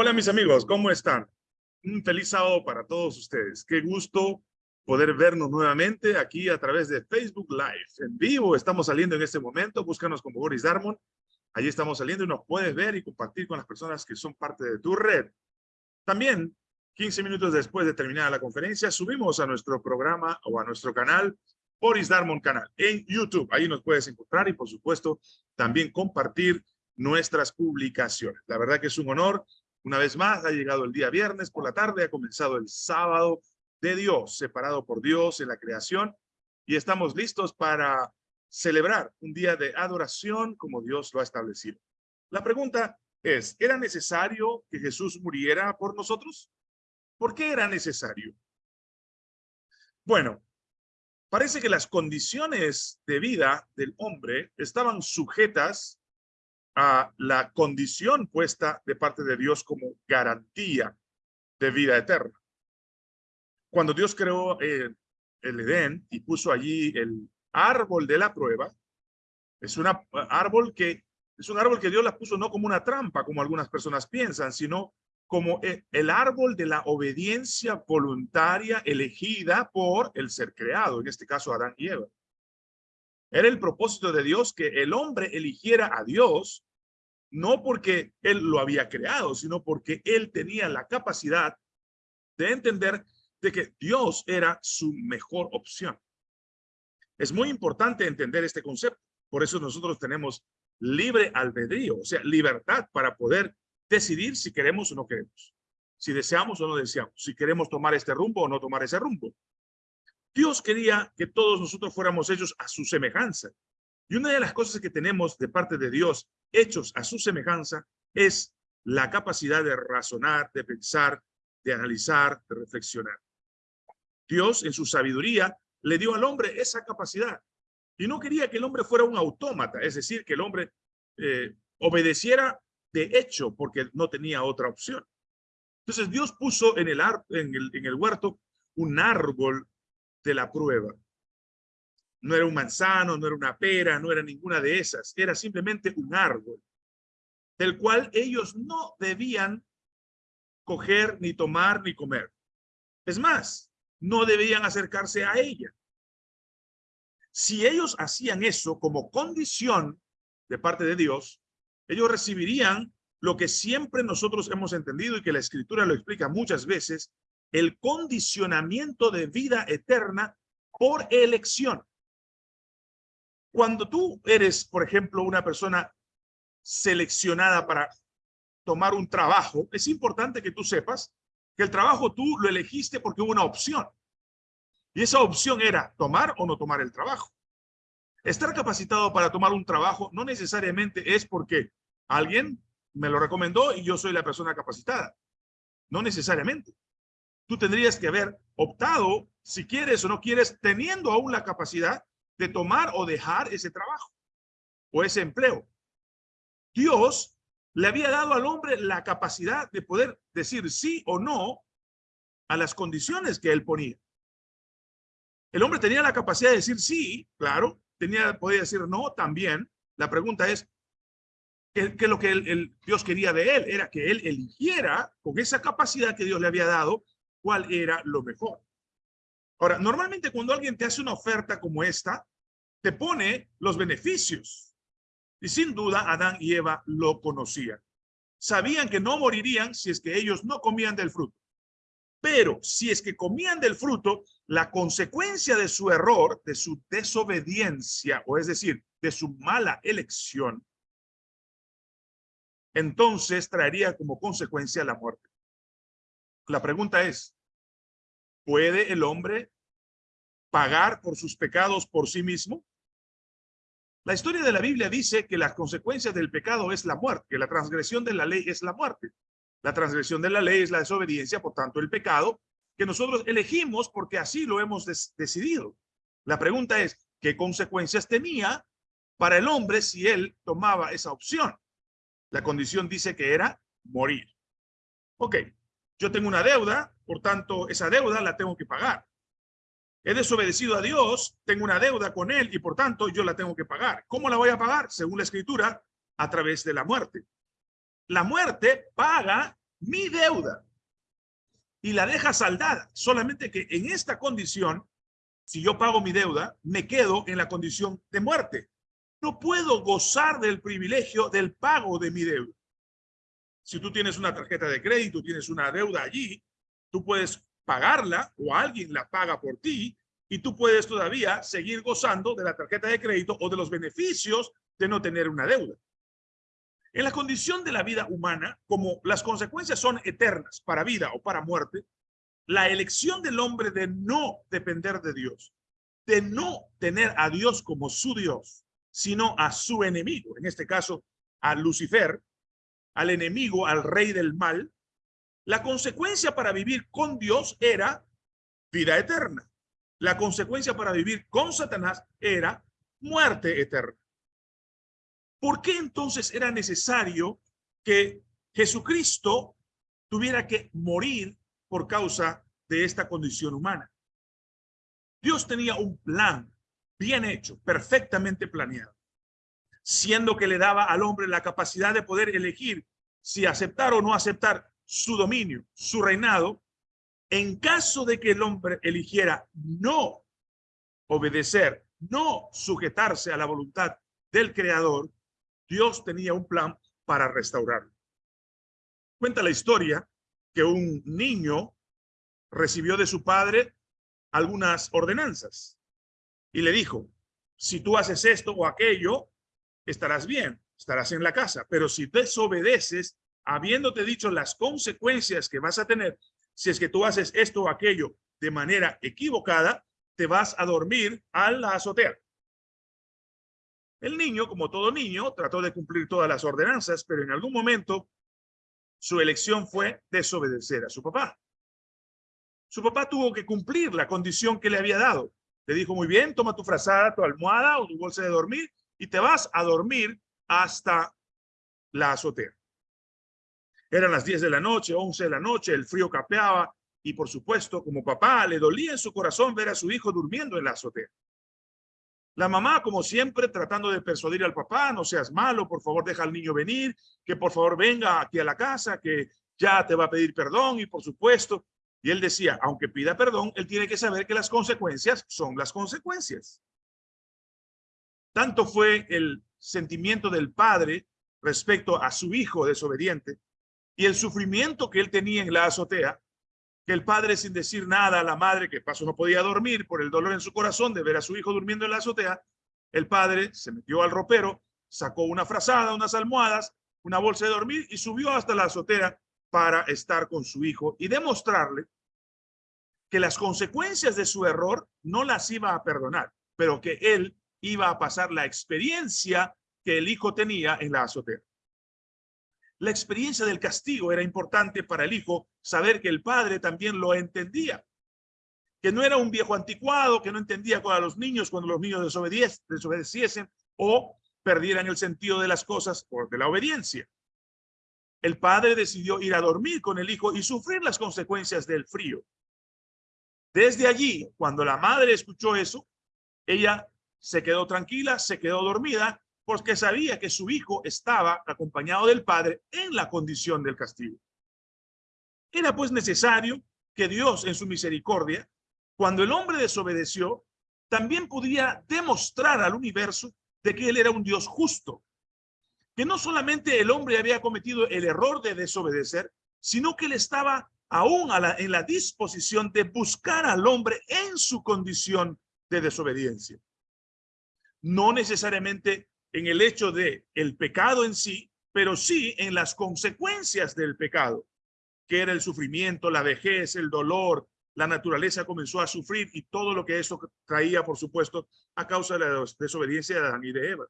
Hola mis amigos, ¿cómo están? Un feliz sábado para todos ustedes. Qué gusto poder vernos nuevamente aquí a través de Facebook Live. En vivo estamos saliendo en este momento. Búscanos como Boris Darmon. Allí estamos saliendo y nos puedes ver y compartir con las personas que son parte de tu red. También, 15 minutos después de terminar la conferencia, subimos a nuestro programa o a nuestro canal, Boris Darmon Canal, en YouTube. Ahí nos puedes encontrar y, por supuesto, también compartir nuestras publicaciones. La verdad que es un honor una vez más, ha llegado el día viernes por la tarde, ha comenzado el sábado de Dios, separado por Dios en la creación, y estamos listos para celebrar un día de adoración como Dios lo ha establecido. La pregunta es, ¿era necesario que Jesús muriera por nosotros? ¿Por qué era necesario? Bueno, parece que las condiciones de vida del hombre estaban sujetas a la condición puesta de parte de Dios como garantía de vida eterna. Cuando Dios creó eh, el Edén y puso allí el árbol de la prueba, es un árbol que es un árbol que Dios la puso no como una trampa, como algunas personas piensan, sino como e, el árbol de la obediencia voluntaria elegida por el ser creado, en este caso Adán y Eva. Era el propósito de Dios que el hombre eligiera a Dios no porque él lo había creado, sino porque él tenía la capacidad de entender de que Dios era su mejor opción. Es muy importante entender este concepto. Por eso nosotros tenemos libre albedrío, o sea, libertad para poder decidir si queremos o no queremos, si deseamos o no deseamos, si queremos tomar este rumbo o no tomar ese rumbo. Dios quería que todos nosotros fuéramos hechos a su semejanza. Y una de las cosas que tenemos de parte de Dios, hechos a su semejanza, es la capacidad de razonar, de pensar, de analizar, de reflexionar. Dios, en su sabiduría, le dio al hombre esa capacidad. Y no quería que el hombre fuera un autómata, es decir, que el hombre eh, obedeciera de hecho, porque no tenía otra opción. Entonces Dios puso en el, en el, en el huerto un árbol de la prueba. No era un manzano, no era una pera, no era ninguna de esas. Era simplemente un árbol del cual ellos no debían coger, ni tomar, ni comer. Es más, no debían acercarse a ella. Si ellos hacían eso como condición de parte de Dios, ellos recibirían lo que siempre nosotros hemos entendido y que la Escritura lo explica muchas veces, el condicionamiento de vida eterna por elección. Cuando tú eres, por ejemplo, una persona seleccionada para tomar un trabajo, es importante que tú sepas que el trabajo tú lo elegiste porque hubo una opción. Y esa opción era tomar o no tomar el trabajo. Estar capacitado para tomar un trabajo no necesariamente es porque alguien me lo recomendó y yo soy la persona capacitada. No necesariamente. Tú tendrías que haber optado, si quieres o no quieres, teniendo aún la capacidad de tomar o dejar ese trabajo o ese empleo. Dios le había dado al hombre la capacidad de poder decir sí o no a las condiciones que él ponía. El hombre tenía la capacidad de decir sí, claro, tenía, podía decir no también. La pregunta es, ¿qué, es lo que el, Dios quería de él? Era que él eligiera con esa capacidad que Dios le había dado cuál era lo mejor. Ahora, normalmente cuando alguien te hace una oferta como esta, te pone los beneficios. Y sin duda Adán y Eva lo conocían. Sabían que no morirían si es que ellos no comían del fruto. Pero si es que comían del fruto, la consecuencia de su error, de su desobediencia, o es decir, de su mala elección, entonces traería como consecuencia la muerte. La pregunta es, ¿Puede el hombre pagar por sus pecados por sí mismo? La historia de la Biblia dice que las consecuencias del pecado es la muerte, que la transgresión de la ley es la muerte. La transgresión de la ley es la desobediencia, por tanto el pecado, que nosotros elegimos porque así lo hemos decidido. La pregunta es, ¿qué consecuencias tenía para el hombre si él tomaba esa opción? La condición dice que era morir. Ok, yo tengo una deuda, por tanto, esa deuda la tengo que pagar. He desobedecido a Dios, tengo una deuda con Él y por tanto yo la tengo que pagar. ¿Cómo la voy a pagar? Según la Escritura, a través de la muerte. La muerte paga mi deuda y la deja saldada. Solamente que en esta condición, si yo pago mi deuda, me quedo en la condición de muerte. No puedo gozar del privilegio del pago de mi deuda. Si tú tienes una tarjeta de crédito, tienes una deuda allí, tú puedes pagarla o alguien la paga por ti y tú puedes todavía seguir gozando de la tarjeta de crédito o de los beneficios de no tener una deuda. En la condición de la vida humana, como las consecuencias son eternas para vida o para muerte, la elección del hombre de no depender de Dios, de no tener a Dios como su Dios, sino a su enemigo, en este caso a Lucifer, al enemigo, al rey del mal, la consecuencia para vivir con Dios era vida eterna. La consecuencia para vivir con Satanás era muerte eterna. ¿Por qué entonces era necesario que Jesucristo tuviera que morir por causa de esta condición humana? Dios tenía un plan bien hecho, perfectamente planeado, siendo que le daba al hombre la capacidad de poder elegir si aceptar o no aceptar su dominio, su reinado, en caso de que el hombre eligiera no obedecer, no sujetarse a la voluntad del creador, Dios tenía un plan para restaurarlo. Cuenta la historia que un niño recibió de su padre algunas ordenanzas y le dijo, si tú haces esto o aquello, estarás bien, estarás en la casa, pero si desobedeces, habiéndote dicho las consecuencias que vas a tener, si es que tú haces esto o aquello de manera equivocada, te vas a dormir a la azotea. El niño, como todo niño, trató de cumplir todas las ordenanzas, pero en algún momento su elección fue desobedecer a su papá. Su papá tuvo que cumplir la condición que le había dado. Le dijo, muy bien, toma tu frazada, tu almohada o tu bolsa de dormir y te vas a dormir hasta la azotea. Eran las 10 de la noche, 11 de la noche, el frío capeaba y por supuesto, como papá, le dolía en su corazón ver a su hijo durmiendo en la azotea. La mamá, como siempre, tratando de persuadir al papá, no seas malo, por favor, deja al niño venir, que por favor venga aquí a la casa, que ya te va a pedir perdón y por supuesto. Y él decía, aunque pida perdón, él tiene que saber que las consecuencias son las consecuencias. Tanto fue el sentimiento del padre respecto a su hijo desobediente y el sufrimiento que él tenía en la azotea, que el padre sin decir nada a la madre, que paso no podía dormir por el dolor en su corazón de ver a su hijo durmiendo en la azotea, el padre se metió al ropero, sacó una frazada, unas almohadas, una bolsa de dormir y subió hasta la azotea para estar con su hijo y demostrarle que las consecuencias de su error no las iba a perdonar, pero que él iba a pasar la experiencia que el hijo tenía en la azotea. La experiencia del castigo era importante para el hijo saber que el padre también lo entendía. Que no era un viejo anticuado, que no entendía a los niños cuando los niños desobedeciesen o perdieran el sentido de las cosas por de la obediencia. El padre decidió ir a dormir con el hijo y sufrir las consecuencias del frío. Desde allí, cuando la madre escuchó eso, ella se quedó tranquila, se quedó dormida porque sabía que su hijo estaba acompañado del padre en la condición del castigo. Era pues necesario que Dios en su misericordia, cuando el hombre desobedeció, también podía demostrar al universo de que él era un Dios justo, que no solamente el hombre había cometido el error de desobedecer, sino que él estaba aún en la disposición de buscar al hombre en su condición de desobediencia. No necesariamente en el hecho de el pecado en sí, pero sí en las consecuencias del pecado, que era el sufrimiento, la vejez, el dolor, la naturaleza comenzó a sufrir y todo lo que eso traía, por supuesto, a causa de la desobediencia de Adán y de Eva.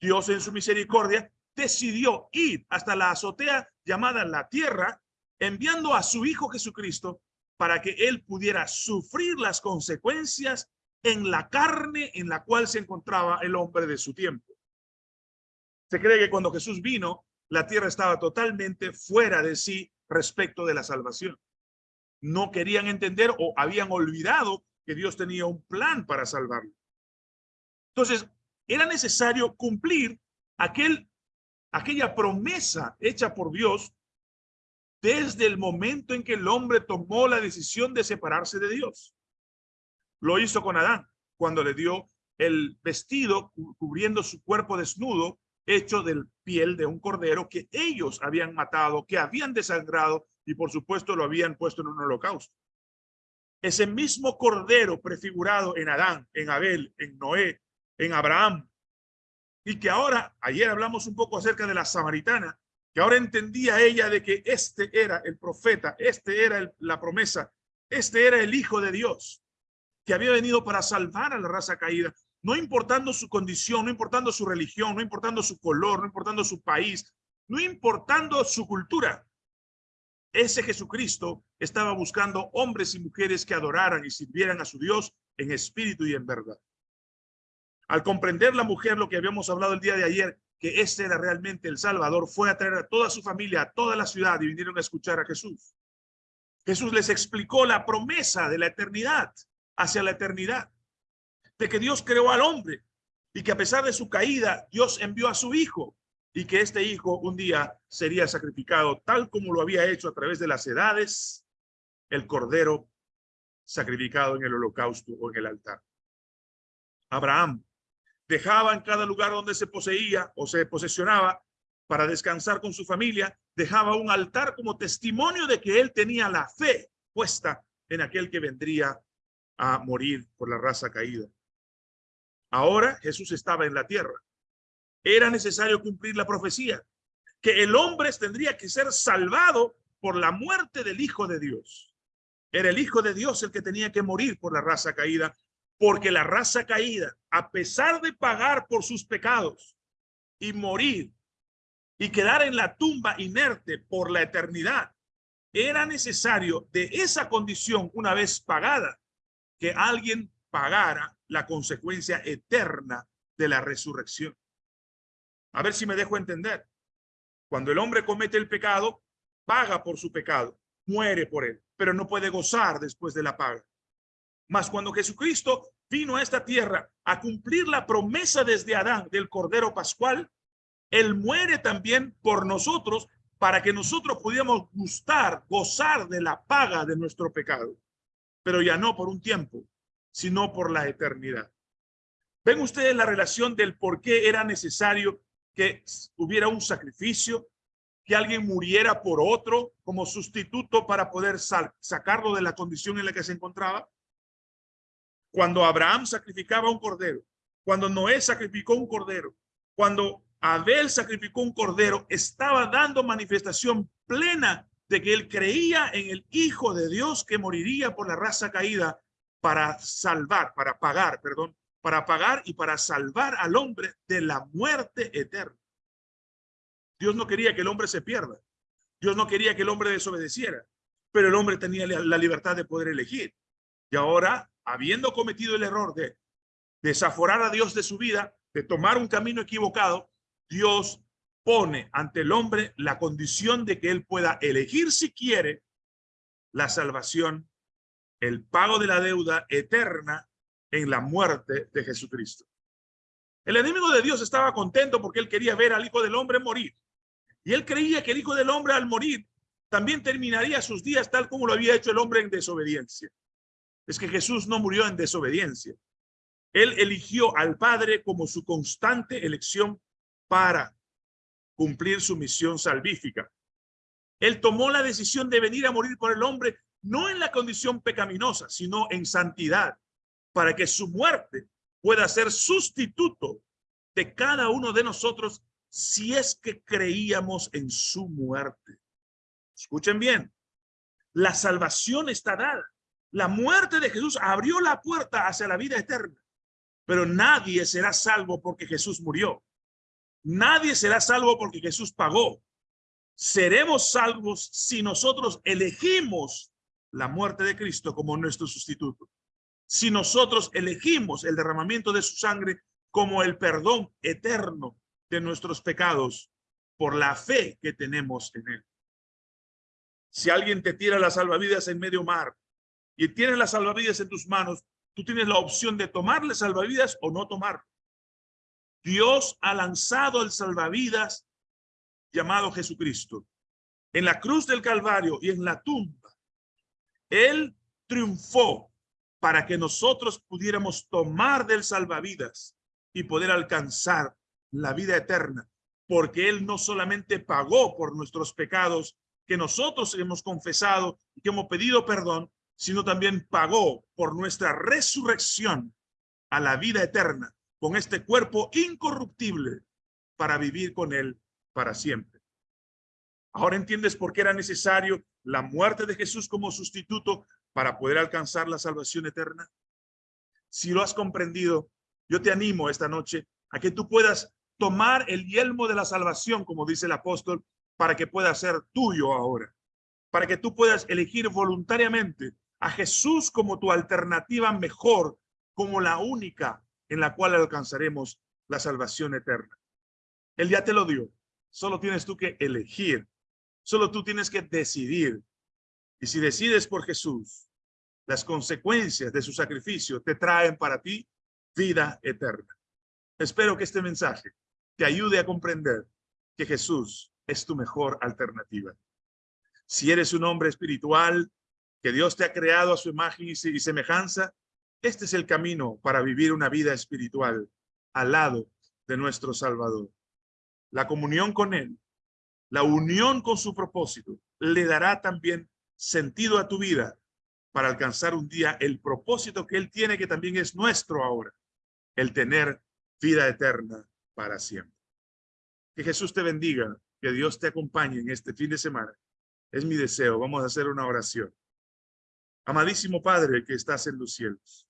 Dios en su misericordia decidió ir hasta la azotea llamada la tierra, enviando a su Hijo Jesucristo para que él pudiera sufrir las consecuencias en la carne en la cual se encontraba el hombre de su tiempo. Se cree que cuando Jesús vino, la tierra estaba totalmente fuera de sí respecto de la salvación. No querían entender o habían olvidado que Dios tenía un plan para salvarlo. Entonces, era necesario cumplir aquel, aquella promesa hecha por Dios desde el momento en que el hombre tomó la decisión de separarse de Dios. Lo hizo con Adán, cuando le dio el vestido cubriendo su cuerpo desnudo, hecho del piel de un cordero que ellos habían matado, que habían desangrado y por supuesto lo habían puesto en un holocausto. Ese mismo cordero prefigurado en Adán, en Abel, en Noé, en Abraham, y que ahora, ayer hablamos un poco acerca de la samaritana, que ahora entendía ella de que este era el profeta, este era la promesa, este era el hijo de Dios, que había venido para salvar a la raza caída, no importando su condición, no importando su religión, no importando su color, no importando su país, no importando su cultura. Ese Jesucristo estaba buscando hombres y mujeres que adoraran y sirvieran a su Dios en espíritu y en verdad. Al comprender la mujer lo que habíamos hablado el día de ayer, que ese era realmente el Salvador, fue a traer a toda su familia, a toda la ciudad y vinieron a escuchar a Jesús. Jesús les explicó la promesa de la eternidad hacia la eternidad, de que Dios creó al hombre y que a pesar de su caída, Dios envió a su hijo y que este hijo un día sería sacrificado tal como lo había hecho a través de las edades, el cordero sacrificado en el holocausto o en el altar. Abraham dejaba en cada lugar donde se poseía o se posesionaba para descansar con su familia, dejaba un altar como testimonio de que él tenía la fe puesta en aquel que vendría a morir por la raza caída. Ahora Jesús estaba en la tierra. Era necesario cumplir la profecía, que el hombre tendría que ser salvado por la muerte del Hijo de Dios. Era el Hijo de Dios el que tenía que morir por la raza caída porque la raza caída, a pesar de pagar por sus pecados y morir y quedar en la tumba inerte por la eternidad, era necesario de esa condición, una vez pagada, que alguien pagara la consecuencia eterna de la resurrección. A ver si me dejo entender. Cuando el hombre comete el pecado, paga por su pecado, muere por él, pero no puede gozar después de la paga. Mas cuando Jesucristo vino a esta tierra a cumplir la promesa desde Adán del Cordero Pascual, Él muere también por nosotros para que nosotros pudiéramos gustar, gozar de la paga de nuestro pecado. Pero ya no por un tiempo, sino por la eternidad. ¿Ven ustedes la relación del por qué era necesario que hubiera un sacrificio, que alguien muriera por otro como sustituto para poder sacarlo de la condición en la que se encontraba? cuando Abraham sacrificaba un cordero, cuando Noé sacrificó un cordero, cuando Abel sacrificó un cordero, estaba dando manifestación plena de que él creía en el Hijo de Dios que moriría por la raza caída para salvar, para pagar, perdón, para pagar y para salvar al hombre de la muerte eterna. Dios no quería que el hombre se pierda. Dios no quería que el hombre desobedeciera, pero el hombre tenía la libertad de poder elegir. Y ahora habiendo cometido el error de desaforar a Dios de su vida, de tomar un camino equivocado, Dios pone ante el hombre la condición de que él pueda elegir si quiere la salvación, el pago de la deuda eterna en la muerte de Jesucristo. El enemigo de Dios estaba contento porque él quería ver al Hijo del Hombre morir. Y él creía que el Hijo del Hombre al morir también terminaría sus días tal como lo había hecho el hombre en desobediencia es que Jesús no murió en desobediencia. Él eligió al Padre como su constante elección para cumplir su misión salvífica. Él tomó la decisión de venir a morir por el hombre, no en la condición pecaminosa, sino en santidad, para que su muerte pueda ser sustituto de cada uno de nosotros si es que creíamos en su muerte. Escuchen bien, la salvación está dada. La muerte de Jesús abrió la puerta hacia la vida eterna. Pero nadie será salvo porque Jesús murió. Nadie será salvo porque Jesús pagó. Seremos salvos si nosotros elegimos la muerte de Cristo como nuestro sustituto. Si nosotros elegimos el derramamiento de su sangre como el perdón eterno de nuestros pecados por la fe que tenemos en él. Si alguien te tira las salvavidas en medio mar y tienes las salvavidas en tus manos, tú tienes la opción de tomarle salvavidas o no tomar. Dios ha lanzado el salvavidas llamado Jesucristo. en la cruz del Calvario y en la tumba, Él triunfó para que nosotros pudiéramos tomar del salvavidas y poder alcanzar la vida eterna, porque Él no solamente pagó por nuestros pecados que nosotros hemos confesado y que hemos pedido perdón, sino también pagó por nuestra resurrección a la vida eterna con este cuerpo incorruptible para vivir con Él para siempre. Ahora entiendes por qué era necesario la muerte de Jesús como sustituto para poder alcanzar la salvación eterna. Si lo has comprendido, yo te animo esta noche a que tú puedas tomar el yelmo de la salvación, como dice el apóstol, para que pueda ser tuyo ahora. Para que tú puedas elegir voluntariamente a Jesús como tu alternativa mejor, como la única en la cual alcanzaremos la salvación eterna. Él ya te lo dio. Solo tienes tú que elegir Solo tú tienes que decidir. Y si decides por Jesús, las consecuencias de su sacrificio te traen para ti vida eterna. Espero que este mensaje te ayude a comprender que Jesús es tu mejor alternativa. Si eres un hombre espiritual, que Dios te ha creado a su imagen y semejanza, este es el camino para vivir una vida espiritual al lado de nuestro Salvador. La comunión con Él la unión con su propósito le dará también sentido a tu vida para alcanzar un día el propósito que Él tiene, que también es nuestro ahora, el tener vida eterna para siempre. Que Jesús te bendiga, que Dios te acompañe en este fin de semana. Es mi deseo. Vamos a hacer una oración. Amadísimo Padre que estás en los cielos,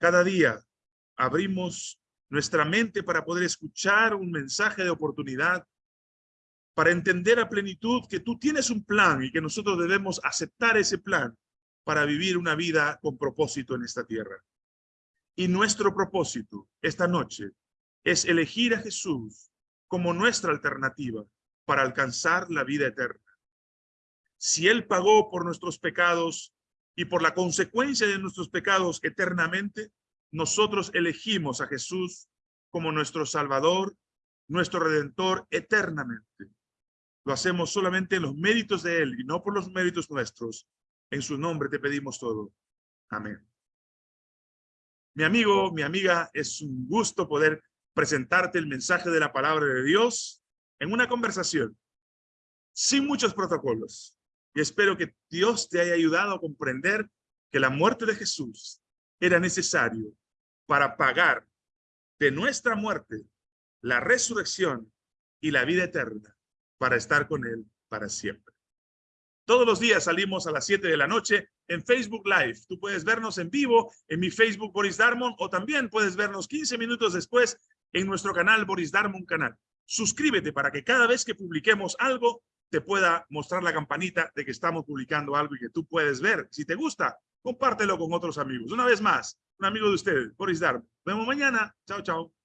cada día abrimos nuestra mente para poder escuchar un mensaje de oportunidad para entender a plenitud que tú tienes un plan y que nosotros debemos aceptar ese plan para vivir una vida con propósito en esta tierra. Y nuestro propósito esta noche es elegir a Jesús como nuestra alternativa para alcanzar la vida eterna. Si Él pagó por nuestros pecados y por la consecuencia de nuestros pecados eternamente, nosotros elegimos a Jesús como nuestro Salvador, nuestro Redentor eternamente. Lo hacemos solamente en los méritos de Él y no por los méritos nuestros. En su nombre te pedimos todo. Amén. Mi amigo, mi amiga, es un gusto poder presentarte el mensaje de la palabra de Dios en una conversación sin muchos protocolos. Y espero que Dios te haya ayudado a comprender que la muerte de Jesús era necesario para pagar de nuestra muerte la resurrección y la vida eterna para estar con Él para siempre. Todos los días salimos a las 7 de la noche en Facebook Live. Tú puedes vernos en vivo en mi Facebook Boris Darmon o también puedes vernos 15 minutos después en nuestro canal Boris Darmon Canal. Suscríbete para que cada vez que publiquemos algo te pueda mostrar la campanita de que estamos publicando algo y que tú puedes ver. Si te gusta, compártelo con otros amigos. Una vez más, un amigo de ustedes, Boris Darmon. Nos vemos mañana. Chao, chao.